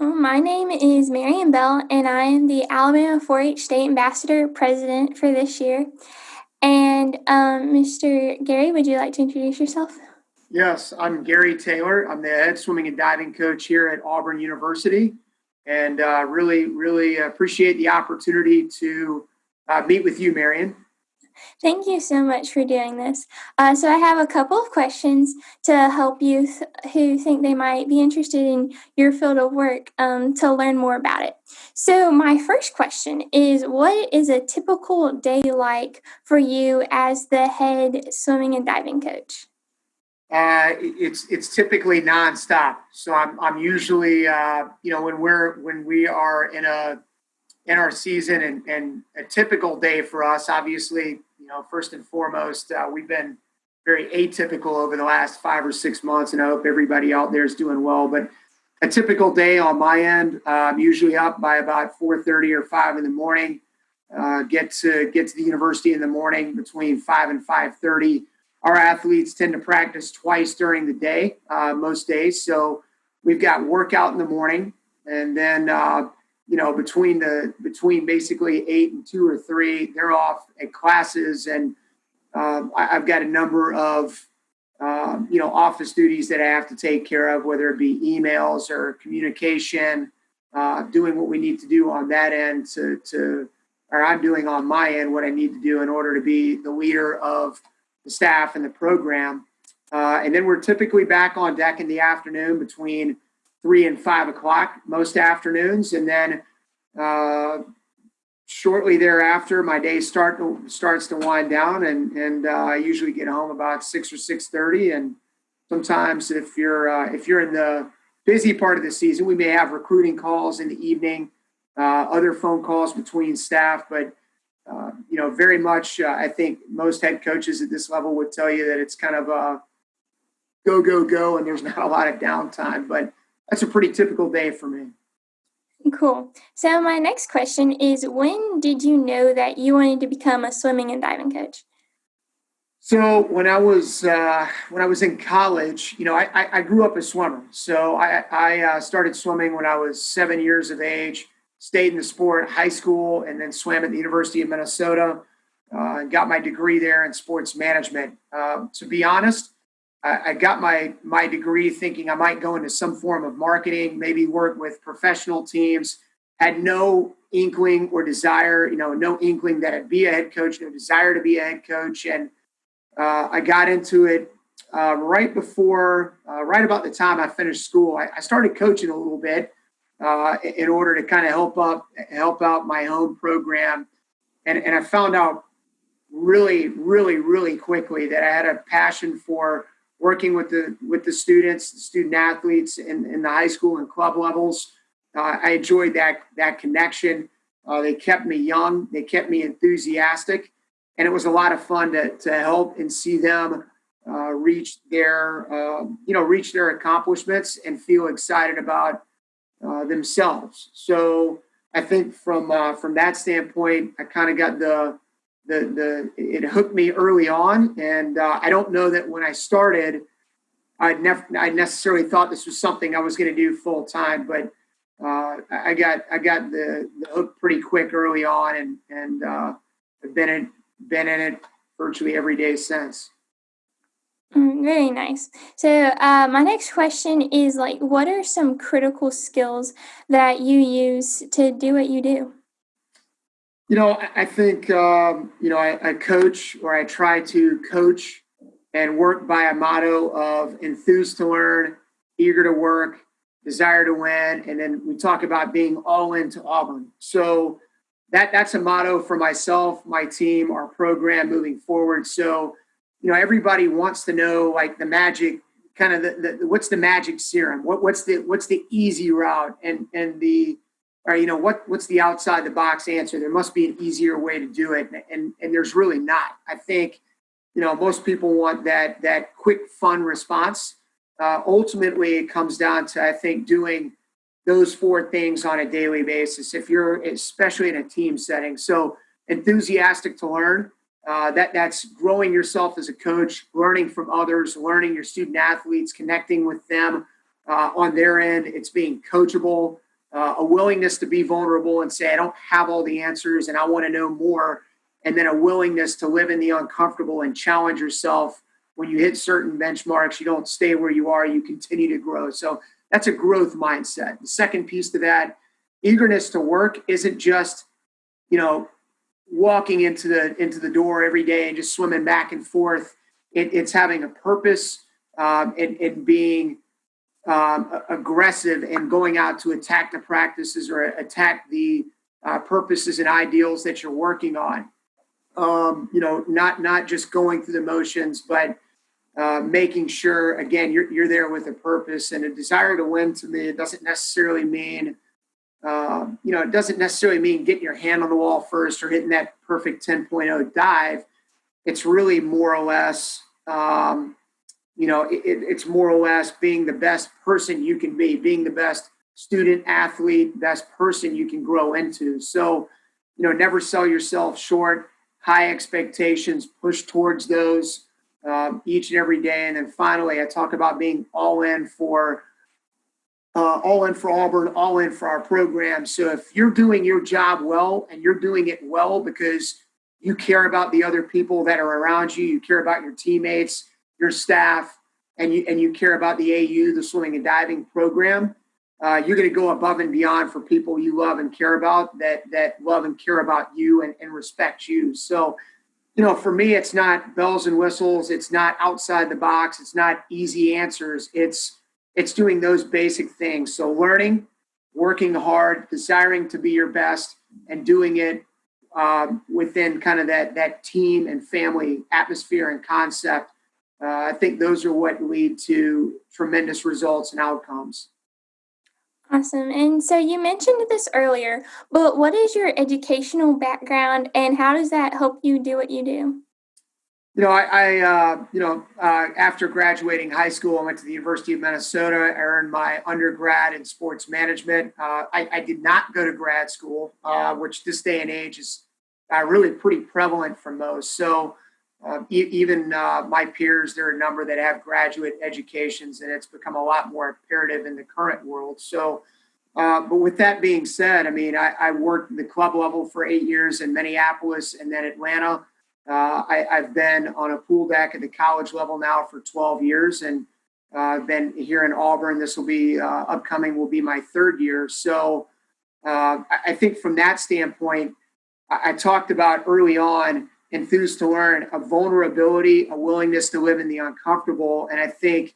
My name is Marion Bell, and I am the Alabama 4 H State Ambassador President for this year. And um, Mr. Gary, would you like to introduce yourself? Yes, I'm Gary Taylor. I'm the head swimming and diving coach here at Auburn University, and uh, really, really appreciate the opportunity to uh, meet with you, Marion. Thank you so much for doing this. Uh, so, I have a couple of questions to help youth who think they might be interested in your field of work um, to learn more about it. So, my first question is What is a typical day like for you as the head swimming and diving coach? Uh, it's it's typically nonstop. So I'm I'm usually uh, you know when we're when we are in a in our season and, and a typical day for us, obviously know, first and foremost, uh, we've been very atypical over the last five or six months, and I hope everybody out there is doing well. But a typical day on my end, uh, I'm usually up by about 4:30 or 5 in the morning. Uh, get to get to the university in the morning between 5 and 5:30. Our athletes tend to practice twice during the day, uh, most days. So we've got workout in the morning, and then uh, you know, between the between basically eight and two or three, they're off at classes, and um, I, have got a number of um, you know office duties that I have to take care of, whether it be emails or communication, uh, doing what we need to do on that end to to or I'm doing on my end what I need to do in order to be the leader of the staff and the program. Uh, and then we're typically back on deck in the afternoon between three and five o'clock most afternoons, and then uh, shortly thereafter, my day start starts to wind down, and and uh, I usually get home about six or six thirty. And sometimes, if you're uh, if you're in the busy part of the season, we may have recruiting calls in the evening, uh, other phone calls between staff, but. Uh, you know, very much. Uh, I think most head coaches at this level would tell you that it's kind of a go, go, go, and there's not a lot of downtime. But that's a pretty typical day for me. Cool. So my next question is when did you know that you wanted to become a swimming and diving coach? So when I was uh, when I was in college, you know, I, I, I grew up a swimmer. So I, I uh, started swimming when I was seven years of age. Stayed in the sport high school, and then swam at the University of Minnesota. Uh, and got my degree there in sports management. Uh, to be honest, I, got my my degree thinking I might go into some form of marketing, maybe work with professional teams. Had no inkling or desire, you know, no inkling that I'd be a head coach, no desire to be a head coach, and uh, I got into it uh, right before, uh, right about the time I finished school. I, I started coaching a little bit uh, in order to kind of help up, help out my home program, and and I found out really, really, really quickly that I had a passion for working with the with the students, the student athletes in, in the high school and club levels. Uh, I enjoyed that that connection. Uh, they kept me young. They kept me enthusiastic, and it was a lot of fun to to help and see them uh, reach their um, you know reach their accomplishments and feel excited about uh, themselves. So I think from uh, from that standpoint, I kind of got the the the it hooked me early on, and uh, I don't know that when I started, I never I necessarily thought this was something I was going to do full time, but uh, I got I got the, the hook pretty quick early on, and and uh, I've been in been in it virtually every day since. Mm, very nice. So, uh, my next question is like, what are some critical skills that you use to do what you do? You know, I think, um, you know, I, I, coach or I try to coach and work by a motto of enthused to learn, eager to work, desire to win. And then we talk about being all into Auburn. So that that's a motto for myself, my team, our program moving forward. So, you know, everybody wants to know like the magic kind of the, the what's the magic serum? What, what's the what's the easy route and and the or you know what what's the outside the box answer? There must be an easier way to do it and and there's really not. I think you know most people want that that quick fun response. Uh, ultimately it comes down to i think doing those four things on a daily basis if you're especially in a team setting. So enthusiastic to learn uh, that that's growing yourself as a coach learning from others learning your student athletes connecting with them uh, on their end. It's being coachable uh, a willingness to be vulnerable and say, I don't have all the answers and I want to know more. And then a willingness to live in the uncomfortable and challenge yourself. When you hit certain benchmarks, you don't stay where you are, you continue to grow. So that's a growth mindset. The second piece to that, eagerness to work isn't just, you know, walking into the into the door every day and just swimming back and forth. It, it's having a purpose um, and, and being um, aggressive and going out to attack the practices or attack the uh, purposes and ideals that you're working on. Um, you know, not not just going through the motions, but uh, making sure again you're you're there with a purpose and a desire to win. To me, it doesn't necessarily mean um, you know it doesn't necessarily mean getting your hand on the wall first or hitting that perfect 10.0 dive. It's really more or less um, you know, it, it's more or less being the best person you can be, being the best student, athlete, best person you can grow into. So, you know, never sell yourself short, high expectations, push towards those um, each and every day. And then finally, I talk about being all in for. Uh, all in for Auburn, all in for our program. So if you're doing your job well and you're doing it well because you care about the other people that are around you, you care about your teammates, your staff, and you and you care about the AU, the swimming and diving program, uh, you're going to go above and beyond for people you love and care about that that love and care about you and, and respect you. So, you know, for me, it's not bells and whistles. It's not outside the box. It's not easy answers. It's it's doing those basic things. So, learning, working hard, desiring to be your best, and doing it um, within kind of that that team and family atmosphere and concept uh, I think those are what lead to tremendous results and outcomes. Awesome. And so you mentioned this earlier, but what is your educational background and how does that help you do what you do? You know, I, I uh, you know, uh, after graduating high school, I went to the University of Minnesota. I earned my undergrad in sports management. Uh, I, I, did not go to grad school, uh, which this day and age is uh, really pretty prevalent for most. So, uh, e- even uh, my peers, there are a number that have graduate educations, and it's become a lot more imperative in the current world. So, uh, but with that being said, I mean, I, I, worked the club level for eight years in Minneapolis and then Atlanta. Uh, I, have been on a pool deck at the college level now for 12 years, and I've uh, been here in Auburn. This will be uh, upcoming, will be my third year. So, I, I think from that standpoint, I, I talked about early on enthused to learn, a vulnerability, a willingness to live in the uncomfortable. And I think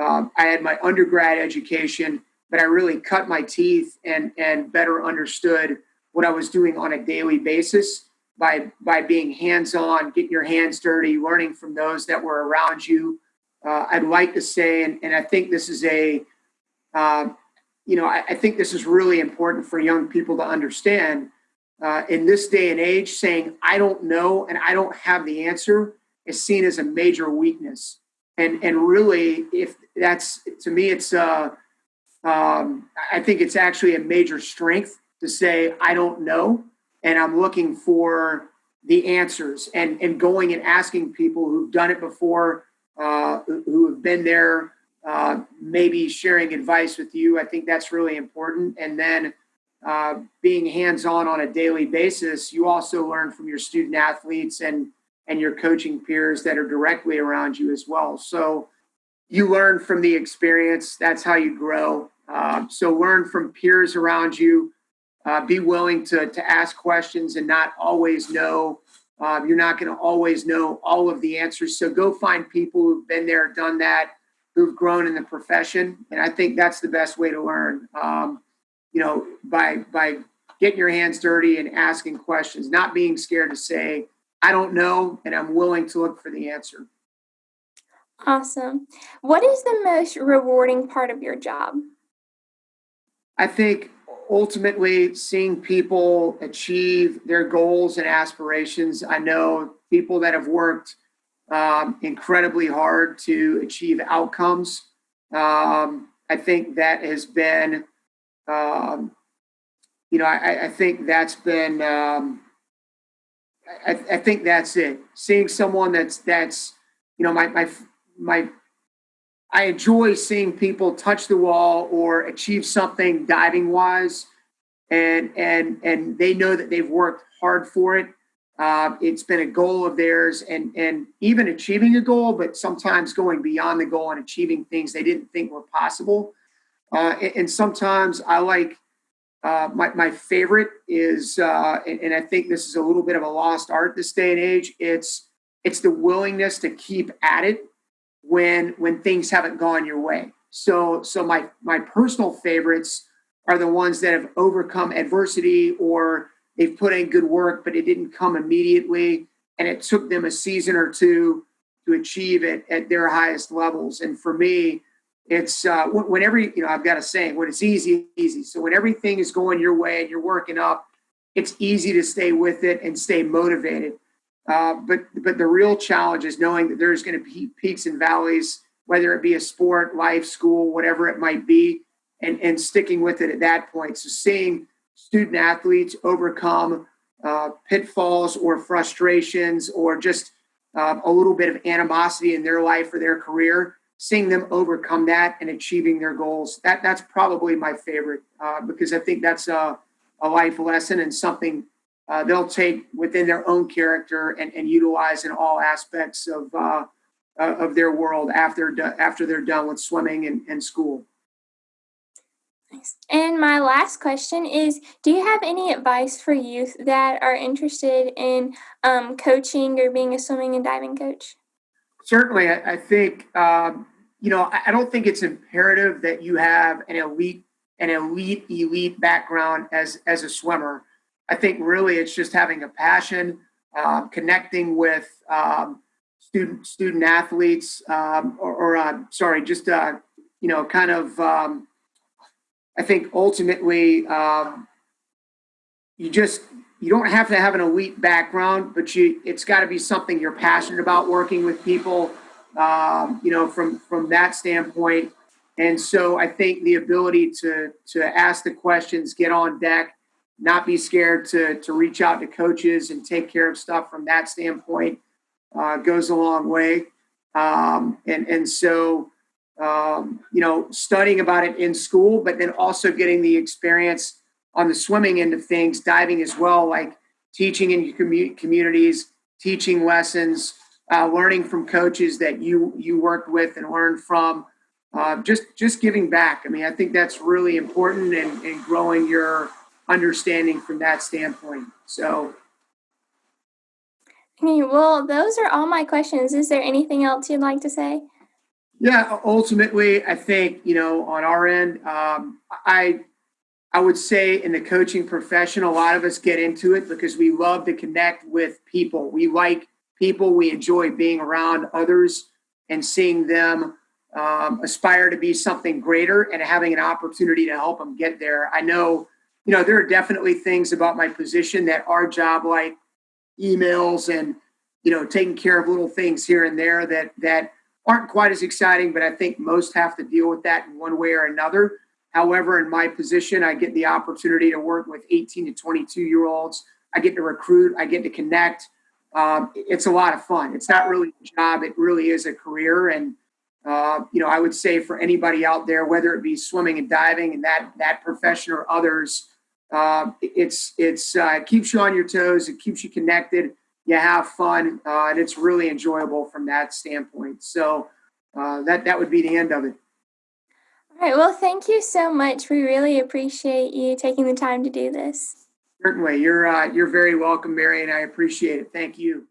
um, I had my undergrad education, but I really cut my teeth and and better understood what I was doing on a daily basis by by being hands-on, getting your hands dirty, learning from those that were around you. Uh, I'd like to say, and, and I think this is a, uh, you know, I, I think this is really important for young people to understand uh, in this day and age, saying, I don't know and I don't have the answer is seen as a major weakness. And, and really, if that's to me, it's, uh, um, I think it's actually a major strength to say, I don't know. And I'm looking for the answers and, and going and asking people who've done it before, uh, who have been there, uh, maybe sharing advice with you. I think that's really important. And then uh, being hands-on on a daily basis, you also learn from your student athletes and and your coaching peers that are directly around you as well. So you learn from the experience. That's how you grow. Uh, so learn from peers around you. Uh, be willing to to ask questions and not always know. Um, you're not going to always know all of the answers. So go find people who've been there, done that, who've grown in the profession, and I think that's the best way to learn. Um, you know, by by getting your hands dirty and asking questions, not being scared to say, I don't know, and I'm willing to look for the answer. Awesome. What is the most rewarding part of your job? I think ultimately seeing people achieve their goals and aspirations. I know people that have worked um, incredibly hard to achieve outcomes. Um, I think that has been um, you know, I, I, think that's been. Um, I, I, think that's it. Seeing someone that's that's, you know, my my my I enjoy seeing people touch the wall or achieve something diving wise, and and and they know that they've worked hard for it. Uh, it's been a goal of theirs, and and even achieving a goal, but sometimes going beyond the goal and achieving things they didn't think were possible. Uh, and, sometimes I like uh, my my favorite is, uh, and, and I think this is a little bit of a lost art this day and age. It's it's the willingness to keep at it when when things haven't gone your way. So so my my personal favorites are the ones that have overcome adversity or they've put in good work, but it didn't come immediately, and it took them a season or two to achieve it at their highest levels. And for me, it's uh, when every you know I've got a saying when it's easy, easy. So when everything is going your way and you're working up, it's easy to stay with it and stay motivated. Uh, but but the real challenge is knowing that there's going to be peaks and valleys, whether it be a sport, life, school, whatever it might be, and and sticking with it at that point. So seeing student athletes overcome uh, pitfalls or frustrations or just uh, a little bit of animosity in their life or their career seeing them overcome that and achieving their goals. That that's probably my favorite uh, because I think that's a, a life lesson and something uh, they'll take within their own character and, and utilize in all aspects of uh, uh of their world after after they're done with swimming and, and school. Nice. And my last question is Do you have any advice for youth that are interested in um, coaching or being a swimming and diving coach? Certainly, I, I think um, you know I, I don't think it's imperative that you have an elite an elite elite background as as a swimmer. I think really it's just having a passion, uh, connecting with um, student student athletes, um, or, or uh, sorry, just uh, you know, kind of. Um, I think ultimately, um, you just you don't have to have an elite background, but you it's got to be something you're passionate about working with people. Um, you know, from from that standpoint, and so I think the ability to to ask the questions, get on deck, not be scared to to reach out to coaches and take care of stuff from that standpoint uh, goes a long way. Um, and and so um, you know, studying about it in school, but then also getting the experience on the swimming end of things, diving as well, like teaching in commu- communities, teaching lessons, uh, learning from coaches that you you worked with and learned from. Uh, just just giving back. I mean, I think that's really important and, and growing your understanding from that standpoint. So. Okay, well, those are all my questions. Is there anything else you'd like to say? Yeah, ultimately, I think you know on our end, um, I I would say in the coaching profession, a lot of us get into it because we love to connect with people. We like people. We enjoy being around others and seeing them um, aspire to be something greater and having an opportunity to help them get there. I know, you know, there are definitely things about my position that are job like emails and you know taking care of little things here and there that that aren't quite as exciting. But I think most have to deal with that in one way or another However, in my position, I get the opportunity to work with 18 to 22 year olds. I get to recruit, I get to connect. Um, it's a lot of fun. It's not really a job, it really is a career. And, uh, you know, I would say for anybody out there, whether it be swimming and diving and that, that profession or others, uh, it's, it's, uh, it keeps you on your toes, it keeps you connected, you have fun, uh, and it's really enjoyable from that standpoint. So uh, that, that would be the end of it. All right. Well, thank you so much. We really appreciate you taking the time to do this. Certainly, you're uh, you're very welcome, Mary, and I appreciate it. Thank you.